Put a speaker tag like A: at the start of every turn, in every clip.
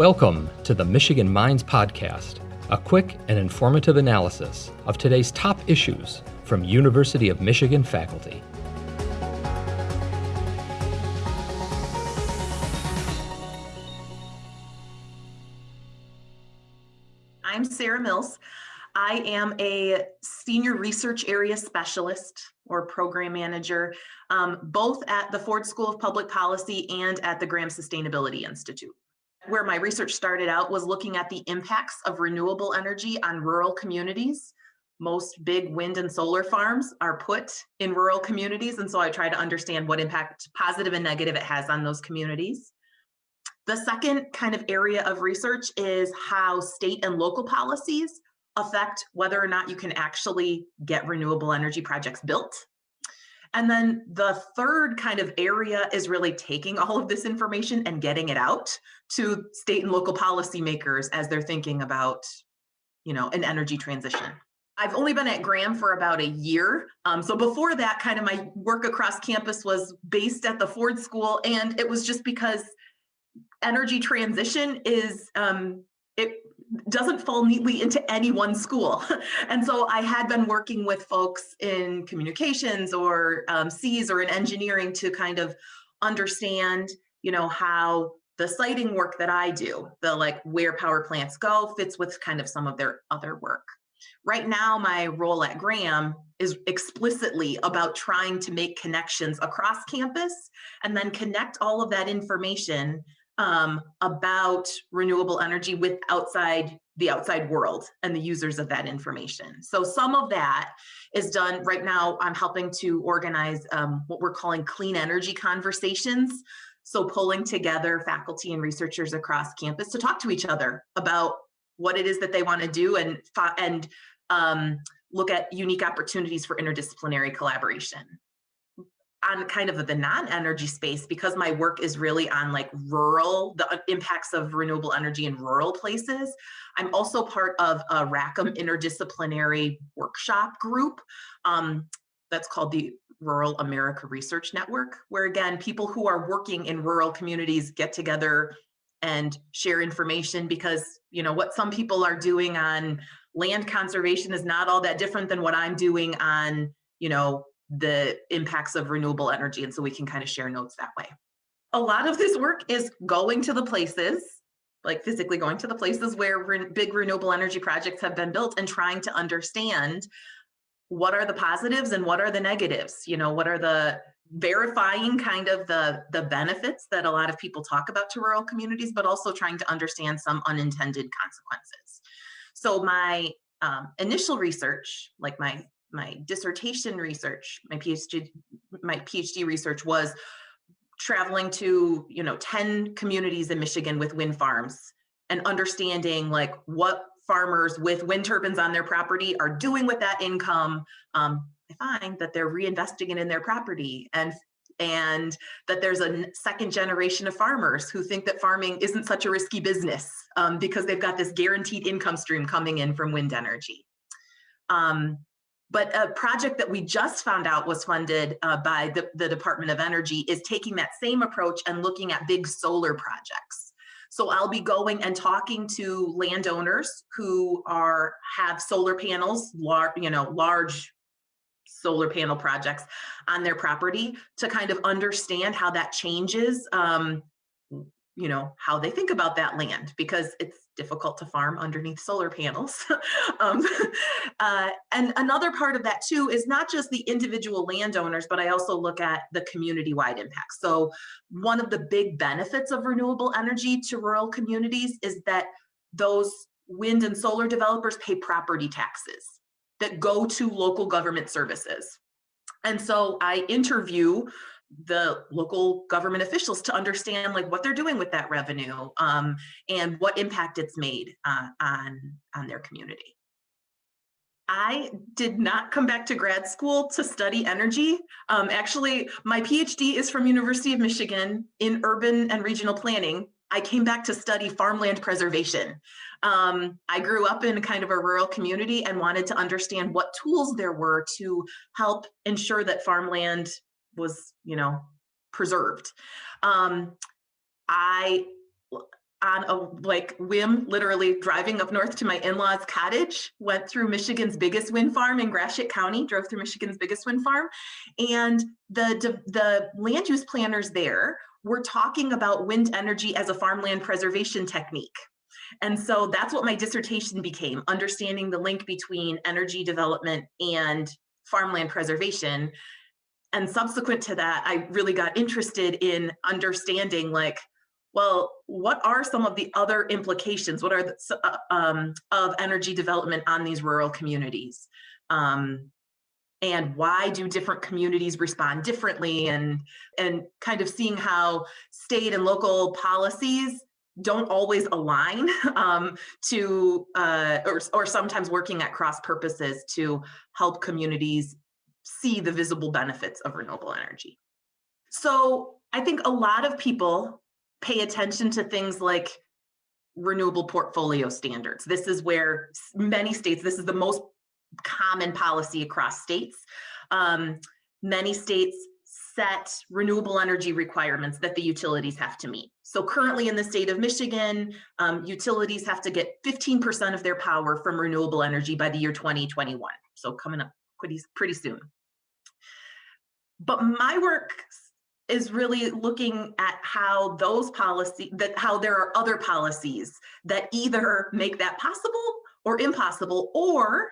A: Welcome to the Michigan Minds Podcast, a quick and informative analysis of today's top issues from University of Michigan faculty.
B: I'm Sarah Mills. I am a senior research area specialist or program manager, um, both at the Ford School of Public Policy and at the Graham Sustainability Institute where my research started out was looking at the impacts of renewable energy on rural communities. Most big wind and solar farms are put in rural communities. And so I try to understand what impact, positive and negative, it has on those communities. The second kind of area of research is how state and local policies affect whether or not you can actually get renewable energy projects built and then the third kind of area is really taking all of this information and getting it out to state and local policymakers as they're thinking about, you know, an energy transition. I've only been at Graham for about a year. Um, so before that, kind of my work across campus was based at the Ford School, and it was just because energy transition is um, it doesn't fall neatly into any one school. and so I had been working with folks in communications or um, Cs or in engineering to kind of understand, you know, how the siting work that I do, the like where power plants go fits with kind of some of their other work. Right now, my role at Graham is explicitly about trying to make connections across campus and then connect all of that information um, about renewable energy with outside the outside world and the users of that information. So some of that is done right now. I'm helping to organize um, what we're calling clean energy conversations. So pulling together faculty and researchers across campus to talk to each other about what it is that they want to do and and um, look at unique opportunities for interdisciplinary collaboration on kind of the non-energy space because my work is really on like rural the uh, impacts of renewable energy in rural places. I'm also part of a rackham interdisciplinary workshop group um, that's called the rural america research network where again people who are working in rural communities get together and share information because you know what some people are doing on land conservation is not all that different than what i'm doing on you know the impacts of renewable energy. And so we can kind of share notes that way. A lot of this work is going to the places, like physically going to the places where re big renewable energy projects have been built and trying to understand what are the positives and what are the negatives? You know, what are the verifying kind of the the benefits that a lot of people talk about to rural communities, but also trying to understand some unintended consequences. So my um, initial research, like my my dissertation research, my PhD, my PhD research was traveling to, you know, 10 communities in Michigan with wind farms and understanding like what farmers with wind turbines on their property are doing with that income. Um, I find that they're reinvesting it in their property and and that there's a second generation of farmers who think that farming isn't such a risky business um, because they've got this guaranteed income stream coming in from wind energy. Um, but a project that we just found out was funded uh, by the, the Department of Energy is taking that same approach and looking at big solar projects. So I'll be going and talking to landowners who are have solar panels, large, you know, large solar panel projects on their property to kind of understand how that changes um, you know how they think about that land because it's difficult to farm underneath solar panels. um, uh, and another part of that too is not just the individual landowners, but I also look at the community-wide impact. So one of the big benefits of renewable energy to rural communities is that those wind and solar developers pay property taxes that go to local government services. And so I interview the local government officials to understand like what they're doing with that revenue um, and what impact it's made uh, on on their community. I did not come back to grad school to study energy. Um, actually, my PhD is from University of Michigan in urban and regional planning. I came back to study farmland preservation. Um, I grew up in kind of a rural community and wanted to understand what tools there were to help ensure that farmland was, you know, preserved. Um, I on a like whim, literally driving up north to my in-laws cottage, went through Michigan's biggest wind farm in Gratiot County, drove through Michigan's biggest wind farm. And the, the land use planners there were talking about wind energy as a farmland preservation technique. And so that's what my dissertation became, understanding the link between energy development and farmland preservation. And subsequent to that, I really got interested in understanding like, well, what are some of the other implications? What are the, uh, um, of energy development on these rural communities? Um, and why do different communities respond differently and and kind of seeing how state and local policies don't always align um, to uh, or, or sometimes working at cross purposes to help communities see the visible benefits of renewable energy. So I think a lot of people pay attention to things like renewable portfolio standards. This is where many states, this is the most common policy across states. Um, many states set renewable energy requirements that the utilities have to meet. So currently in the state of Michigan, um, utilities have to get 15% of their power from renewable energy by the year 2021. So coming up pretty, pretty soon. But my work is really looking at how those policy that how there are other policies that either make that possible or impossible or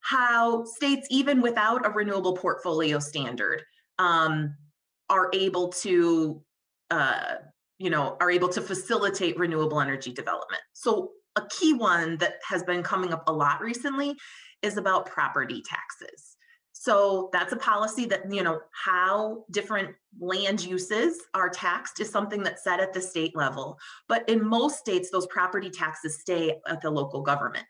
B: how states even without a renewable portfolio standard um, are able to uh, you know are able to facilitate renewable energy development so a key one that has been coming up a lot recently is about property taxes so that's a policy that, you know, how different land uses are taxed is something that's set at the state level. But in most states, those property taxes stay at the local government.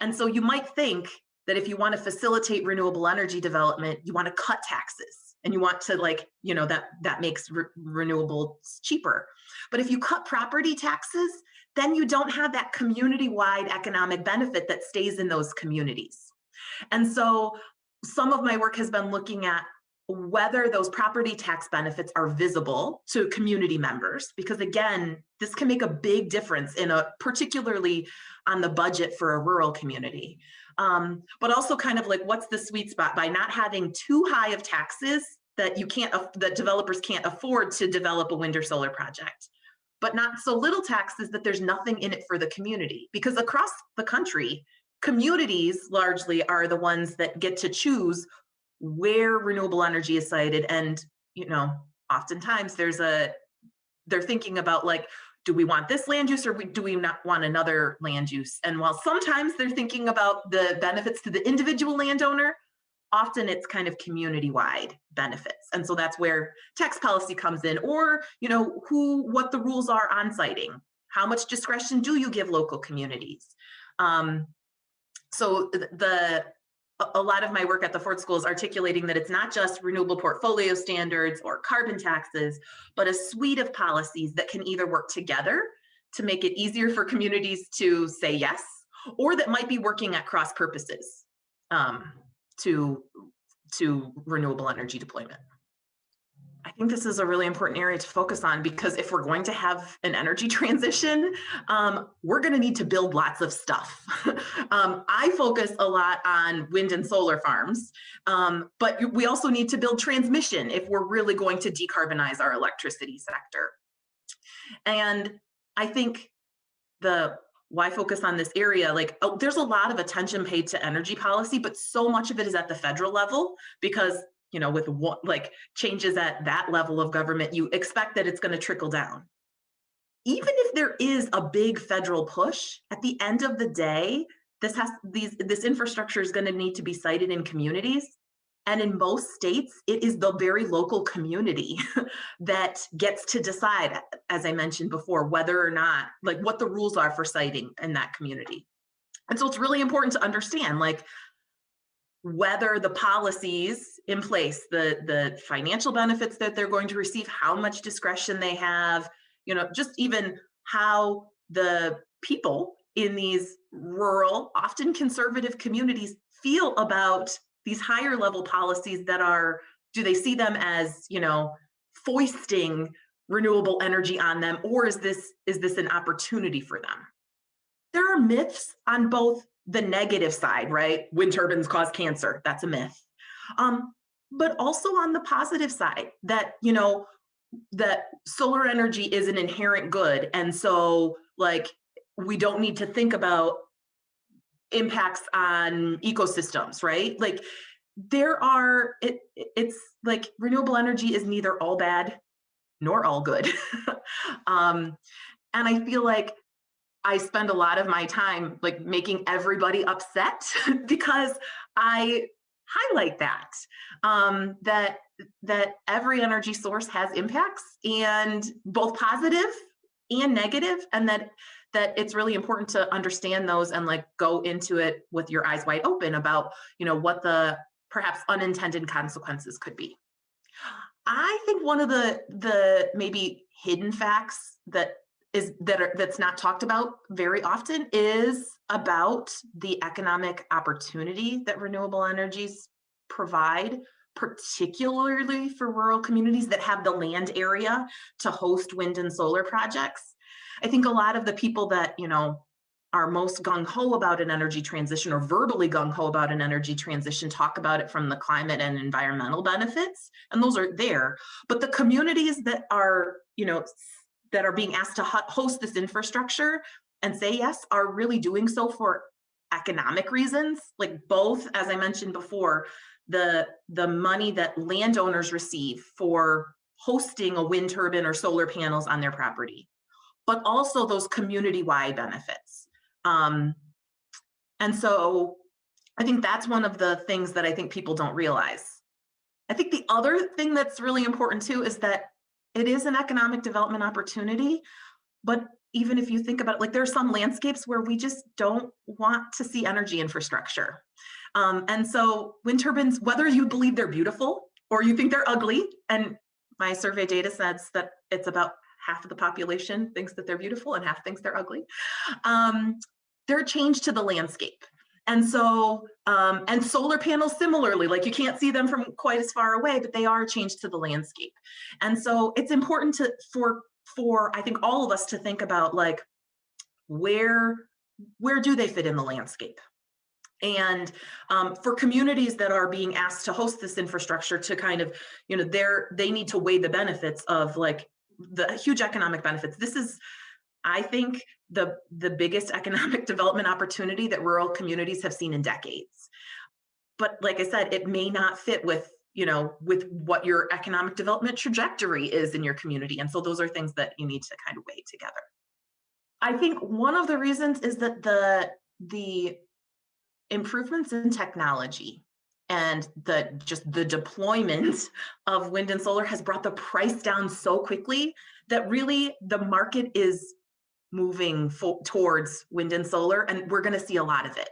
B: And so you might think that if you want to facilitate renewable energy development, you want to cut taxes and you want to like, you know, that that makes re renewables cheaper. But if you cut property taxes, then you don't have that community-wide economic benefit that stays in those communities. And so some of my work has been looking at whether those property tax benefits are visible to community members because again this can make a big difference in a particularly on the budget for a rural community. Um, but also kind of like what's the sweet spot? By not having too high of taxes that you can't that developers can't afford to develop a wind or solar project but not so little taxes that there's nothing in it for the community. Because across the country communities largely are the ones that get to choose where renewable energy is sited and you know oftentimes there's a they're thinking about like do we want this land use or do we not want another land use? And while sometimes they're thinking about the benefits to the individual landowner often it's kind of community wide benefits. And so that's where tax policy comes in or you know who what the rules are on siting how much discretion do you give local communities? Um, so the a lot of my work at the Ford School is articulating that it's not just renewable portfolio standards or carbon taxes, but a suite of policies that can either work together to make it easier for communities to say yes, or that might be working at cross purposes. Um, to, to renewable energy deployment. I think this is a really important area to focus on because if we're going to have an energy transition, um, we're going to need to build lots of stuff. um, I focus a lot on wind and solar farms, um, but we also need to build transmission if we're really going to decarbonize our electricity sector. And I think the why focus on this area like oh, there's a lot of attention paid to energy policy but so much of it is at the federal level because you know, with what like changes at that level of government, you expect that it's going to trickle down. Even if there is a big federal push, at the end of the day, this has these this infrastructure is going to need to be sited in communities. And in most states, it is the very local community that gets to decide, as I mentioned before, whether or not, like what the rules are for siting in that community. And so it's really important to understand, like, whether the policies in place, the, the financial benefits that they're going to receive, how much discretion they have, you know, just even how the people in these rural, often conservative communities feel about these higher level policies that are, do they see them as, you know, foisting renewable energy on them or is this is this an opportunity for them? There are myths on both the negative side right? Wind turbines cause cancer that's a myth. Um, but also on the positive side that you know that solar energy is an inherent good and so like we don't need to think about impacts on ecosystems right like there are it it's like renewable energy is neither all bad nor all good. um, and I feel like I spend a lot of my time like making everybody upset because I highlight that um, that that every energy source has impacts and both positive and negative and that that it's really important to understand those and like go into it with your eyes wide open about you know what the perhaps unintended consequences could be I think one of the the maybe hidden facts that is that are, that's not talked about very often is about the economic opportunity that renewable energies provide particularly for rural communities that have the land area to host wind and solar projects. I think a lot of the people that, you know, are most gung-ho about an energy transition or verbally gung-ho about an energy transition talk about it from the climate and environmental benefits and those are there. But the communities that are you know that are being asked to host this infrastructure and say yes are really doing so for economic reasons like both as i mentioned before the the money that landowners receive for hosting a wind turbine or solar panels on their property but also those community-wide benefits um, and so I think that's one of the things that I think people don't realize. I think the other thing that's really important too is that it is an economic development opportunity, but even if you think about it, like there are some landscapes where we just don't want to see energy infrastructure. Um, and so wind turbines, whether you believe they're beautiful or you think they're ugly, and my survey data says that it's about half of the population thinks that they're beautiful and half thinks they're ugly. Um, they're a change to the landscape. And so, um, and solar panels similarly, like you can't see them from quite as far away, but they are a change to the landscape. And so it's important to, for, for I think all of us to think about like, where, where do they fit in the landscape? And um, for communities that are being asked to host this infrastructure to kind of, you know, they're, they need to weigh the benefits of like the huge economic benefits. This is, I think the, the biggest economic development opportunity that rural communities have seen in decades. But like I said, it may not fit with you know, with what your economic development trajectory is in your community. And so those are things that you need to kind of weigh together. I think one of the reasons is that the the improvements in technology and the just the deployment of wind and solar has brought the price down so quickly that really the market is moving towards wind and solar, and we're going to see a lot of it.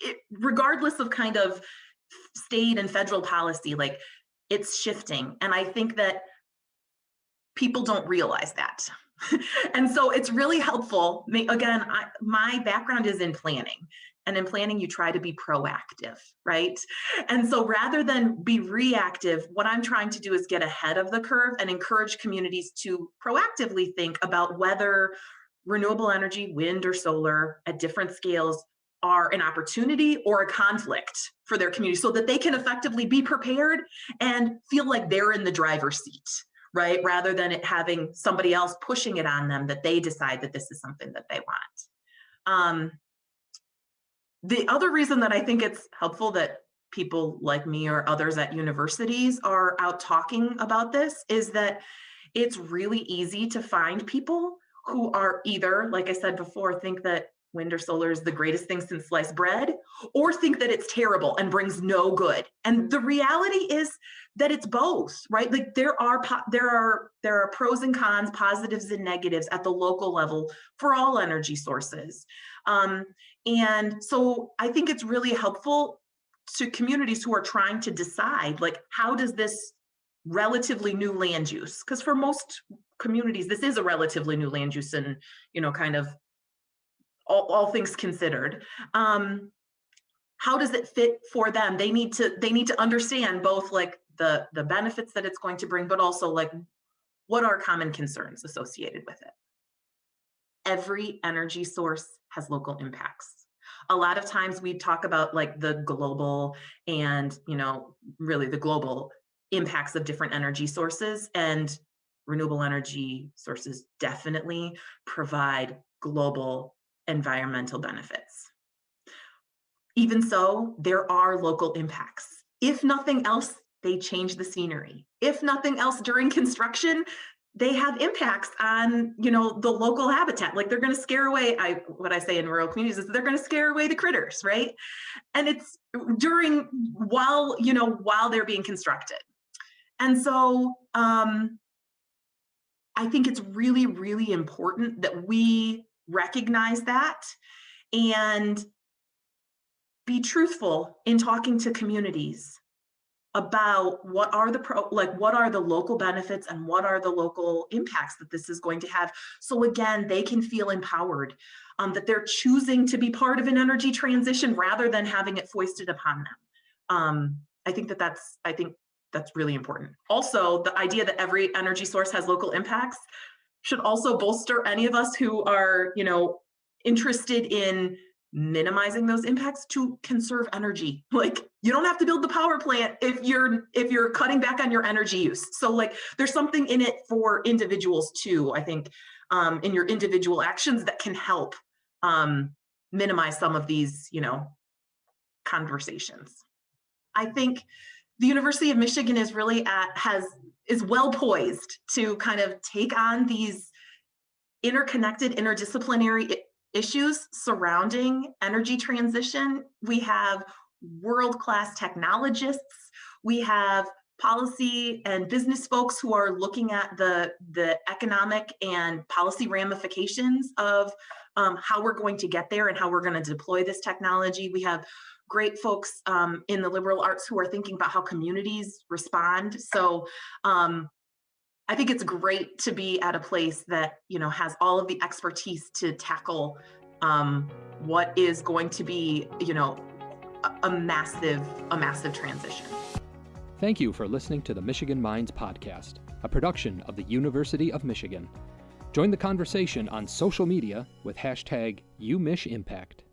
B: it. Regardless of kind of state and federal policy, like it's shifting. And I think that people don't realize that. and so it's really helpful. Again, I, my background is in planning. And in planning, you try to be proactive, right? And so rather than be reactive, what I'm trying to do is get ahead of the curve and encourage communities to proactively think about whether renewable energy, wind or solar at different scales are an opportunity or a conflict for their community so that they can effectively be prepared and feel like they're in the driver's seat, right? Rather than it having somebody else pushing it on them that they decide that this is something that they want. Um, the other reason that I think it's helpful that people like me or others at universities are out talking about this is that it's really easy to find people who are either, like I said before, think that wind or solar is the greatest thing since sliced bread, or think that it's terrible and brings no good. And the reality is that it's both, right? Like there are there are there are pros and cons, positives and negatives at the local level for all energy sources. Um, and so I think it's really helpful to communities who are trying to decide like how does this relatively new land use because for most communities this is a relatively new land use and you know kind of all, all things considered um how does it fit for them they need to they need to understand both like the the benefits that it's going to bring but also like what are common concerns associated with it? Every energy source has local impacts. A lot of times we talk about like the global and, you know, really the global impacts of different energy sources and renewable energy sources definitely provide global environmental benefits. Even so, there are local impacts. If nothing else, they change the scenery. If nothing else during construction, they have impacts on you know the local habitat. Like they're going to scare away i what i say in rural communities is they're going to scare away the critters right? And it's during while you know while they're being constructed. And so um i think it's really really important that we recognize that and be truthful in talking to communities about what are the pro like what are the local benefits and what are the local impacts that this is going to have. So again they can feel empowered um, that they're choosing to be part of an energy transition rather than having it foisted upon them. Um, i think that that's i think that's really important. Also the idea that every energy source has local impacts should also bolster any of us who are you know interested in minimizing those impacts to conserve energy. Like you don't have to build the power plant if you're if you're cutting back on your energy use so like there's something in it for individuals too i think um, in your individual actions that can help um, minimize some of these you know conversations i think the university of michigan is really at has is well poised to kind of take on these interconnected interdisciplinary issues surrounding energy transition. We have world-class technologists. We have policy and business folks who are looking at the, the economic and policy ramifications of um, how we're going to get there and how we're going to deploy this technology. We have great folks um, in the liberal arts who are thinking about how communities respond. So um, I think it's great to be at a place that you know has all of the expertise to tackle um, what is going to be you know a massive a massive transition.
A: Thank you for listening to the Michigan Minds podcast, a production of the University of Michigan. Join the conversation on social media with hashtag UMichImpact.